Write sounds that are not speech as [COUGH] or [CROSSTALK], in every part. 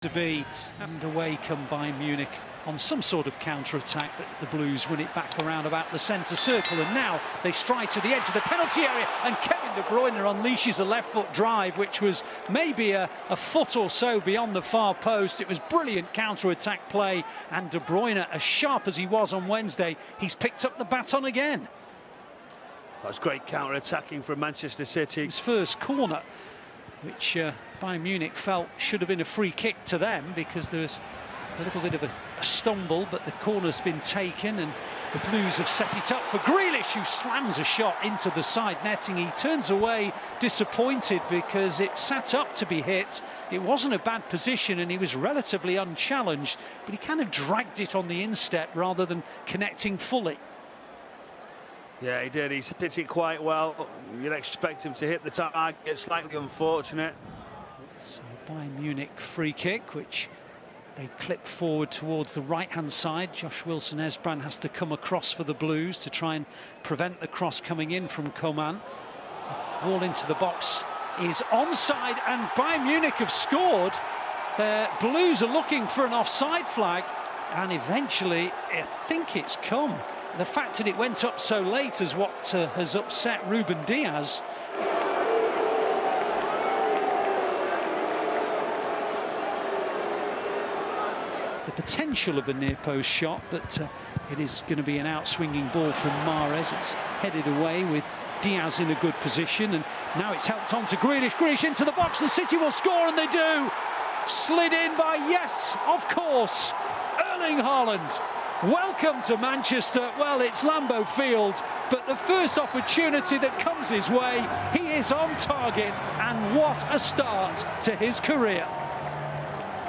to be and away come Bayern Munich on some sort of counter-attack but the Blues win it back around about the centre circle and now they stride to the edge of the penalty area and Kevin De Bruyne unleashes a left foot drive which was maybe a, a foot or so beyond the far post. It was brilliant counter-attack play and De Bruyne as sharp as he was on Wednesday he's picked up the baton again. That's great counter-attacking from Manchester City. His first corner which uh, Bayern Munich felt should have been a free kick to them because there was a little bit of a, a, stumble, but the corner's been taken and the Blues have set it up for Grealish, who slams a shot into the side netting. He turns away disappointed because it sat up to be hit. It wasn't a bad position and he was relatively unchallenged, but he kind of dragged it on the instep rather than connecting fully. Yeah, he did. He's hit it quite well. You'd expect him to hit the target. It's slightly unfortunate. So Bayern Munich free kick, which they clip forward towards the right-hand side. Josh Wilson-Esbrand has to come across for the Blues to try and prevent the cross coming in from Coman. Ball into the box is onside, and Bayern Munich have scored. The Blues are looking for an offside flag, and eventually, I think it's come the fact that it went up so late is what uh, has upset Ruben Dias. The potential of a near post shot, but uh, it is going to be an out-swinging ball from Mahrez. It's headed away with Dias in a good position, and now it's helped on to Grealish. Grealish into the box, and City will score, and they do. Slid in by, yes, of course, Erling Haaland. Welcome to Manchester. Well, it's Lambeau Field, but the first opportunity that comes his way, he is on target, and what a start to his career.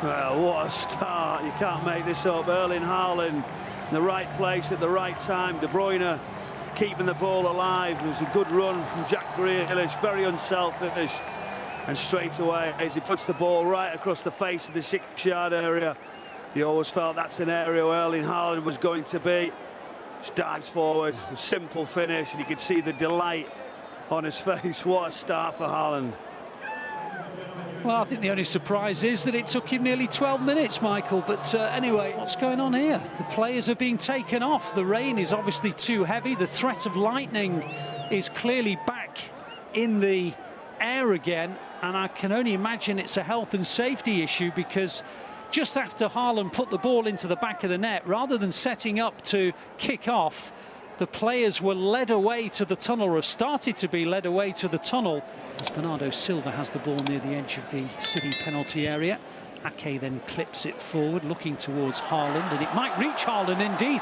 Well, what a start. You can't make this up. Erling Haaland in the right place at the right time. De Bruyne keeping the ball alive. It was a good run from Jack Grealish, very unselfish. And straight away, as he puts the ball right across the face of the six-yard area, you always felt that's an area where Erling Haaland was going to be. Just dives forward, simple finish, and you could see the delight on his [LAUGHS] face. What a start for Haaland. Well, I think the only surprise is that it took him nearly 12 minutes, Michael. But uh, anyway, what's going on here? The players are being taken off. The rain is obviously too heavy. The threat of lightning is clearly back in the air again. And I can only imagine it's a health and safety issue because just after Haaland put the ball into the back of the net, rather than setting up to kick off, the players were led away to the tunnel, or have started to be led away to the tunnel, as Bernardo Silva has the ball near the edge of the City penalty area. Ake then clips it forward, looking towards Haaland, and it might reach Haaland indeed.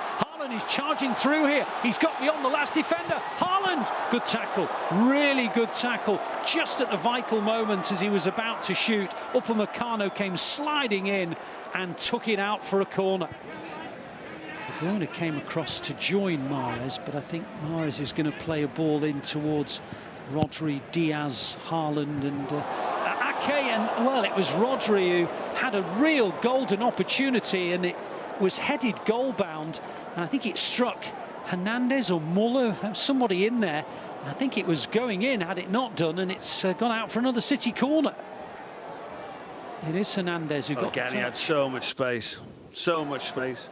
Haaland is charging through here. He's got beyond the last defender. Haaland, good tackle, really good tackle. Just at the vital moment as he was about to shoot, Upamecano came sliding in and took it out for a corner. Bruyne came across to join Mahrez, but I think Mahrez is going to play a ball in towards Rodri, Dias, Haaland and uh, Ake. And, well, it was Rodri who had a real golden opportunity and it was headed goal bound and I think it struck Hernandez or Muller, somebody in there. I think it was going in had it not done, and it's uh, gone out for another City corner. It is Hernandez who got Again, he had so much space, so much space.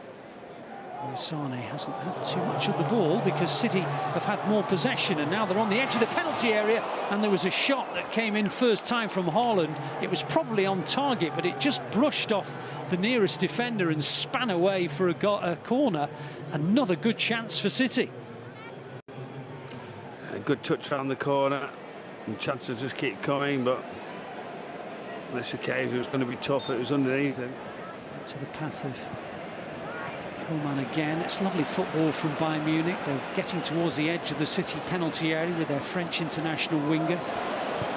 Sane hasn't had too much of the ball because City have had more possession and now they're on the edge of the penalty area and there was a shot that came in first time from Haaland. It was probably on target but it just brushed off the nearest defender and span away for a, a corner. Another good chance for City. A good touch around the corner and chances just keep coming but this occasion it was going to be tough. It was underneath him. To the path of Coman again. It's lovely football from Bayern Munich. They're getting towards the edge of the City penalty area with their French international winger.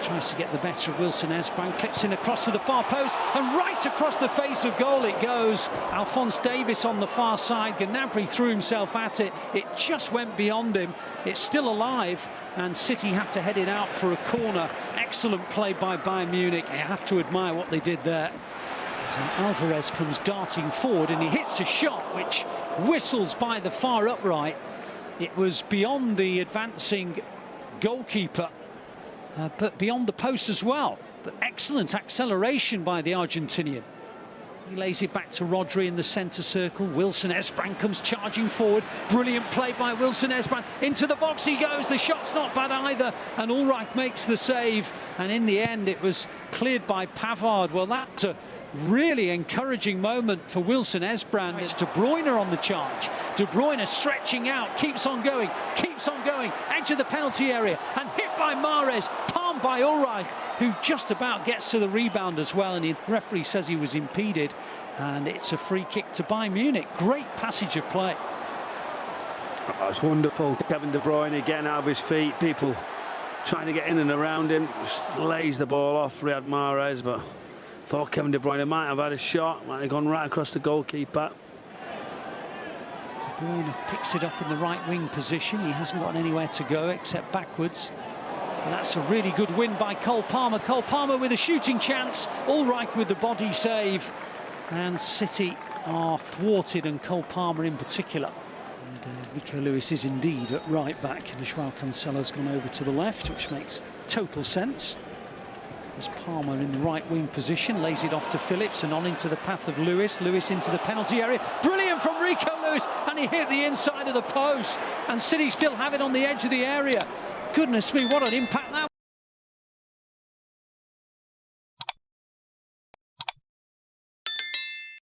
Tries to get the better of Wilson Esbrand, clips in across to the far post, and right across the face of goal it goes. Alphonso Davies on the far side. Gnabry threw himself at it. It just went beyond him. It's still alive, and City have to head it out for a corner. Excellent play by Bayern Munich. You have to admire what they did there. So Alvarez comes darting forward and he hits a shot which whistles by the far upright. It was beyond the advancing goalkeeper, uh, but beyond the post as well. But excellent acceleration by the Argentinian. He lays it back to Rodri in the centre circle. Wilson Esbrand comes charging forward. Brilliant play by Wilson Esbrand. Into the box he goes. The shot's not bad either. And Ulreich makes the save. And in the end, it was cleared by Pavard. Well, that's a really encouraging moment for Wilson Esbrand. It's De Bruyne on the charge. De Bruyne stretching out, keeps on going, keeps on going, edge of the penalty area, and hit by Mahrez, palmed by Ulreich, who just about gets to the rebound as well. And the referee says he was impeded, and it's a free kick to Bayern Munich. Great passage of play. Oh, it's wonderful. Kevin De Bruyne getting out of his feet. People trying to get in and around him. Just lays the ball off Riyad Mahrez, but Thought Kevin De Bruyne might have had a shot, might have gone right across the goalkeeper. De Bruyne picks it up in the right wing position. He hasn't got anywhere to go except backwards. And that's a really good win by Cole Palmer. Cole Palmer with a shooting chance. Ulreich with the body save. And City are thwarted, and Cole Palmer in particular. And uh, Rico Lewis is indeed at right back. And Joao Cancelo's gone over to the left, which makes total sense. As Palmer in the right wing position, lays it off to Phillips and on into the path of Lewis. Lewis into the penalty area. Brilliant from Rico Lewis, and he hit the inside of the post. And City still have it on the edge of the area. Goodness me, what an impact that